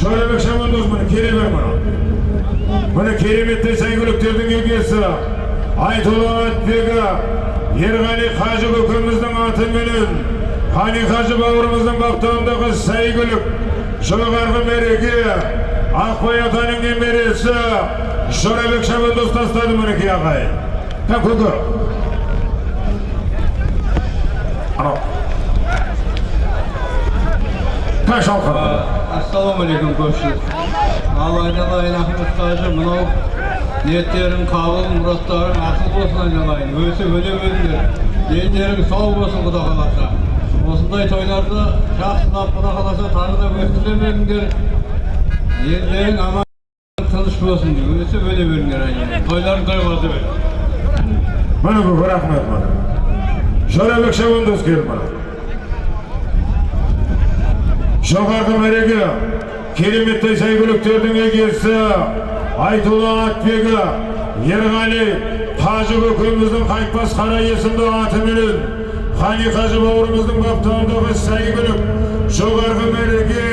Şöyle şamandoz bunu kereme bana. Bunu keremette saygılıkтердің егесі Айтұлы Ерғали Қажы көкеміздің атыменен Қани Қажы бауырымыздың бақтауындағы сәйгүлік жоғарғы мереке Ақбай атаның немересі Жорабек шабандоз тастады мінекей ағай Та көке анау ассалаумағалейкум көпшілік ал айналайын ахмет қажы мынау ниеттерің қабыл мұраттарың ақыл болсын айналайын өсіп өне беріңдер дендерің сау болсын құда қаласа осындай тойларды жақсылап құда қаласа тағы да өткізе беріңдер елдерің аман тыныш болсын өсіп өне беріңдер айналайын тойларың тойға бер Mana bu rahmet bana. Şöyle şabandoz gel bana. Жоғарғы мереке кереметті сәйгүліктердің егесі Айтұлы Атбегі Ерғали Қажы көкеміздің қайтпас қара есімді атыменен Қани Қажы бауырымыздың баптауындағы сәйгүлік жоғарғы мереке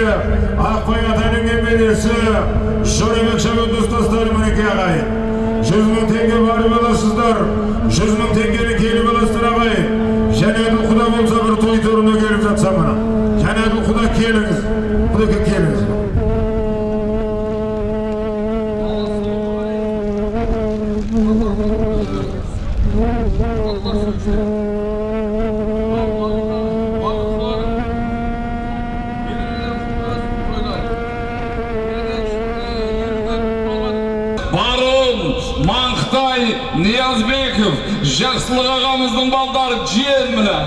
Ақбай атаның немересі Жорабек шабандоз тастары мінеке ағайын. Жүз мың теңге барып аласыздар жүз мың теңгені келіп аласыздар ағайын. Және құда болса бір той торына келіп жатса мына. Барон, Маңқытай, Ниязбеков, Жақсылық ағамыздың балдары жиен міне.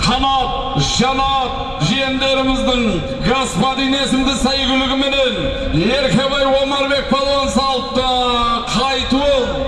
Қанат, Жанат, жиендеріміздің господин есімді сәйгүлігіменен Еркебай Омарбек палуан салыпты.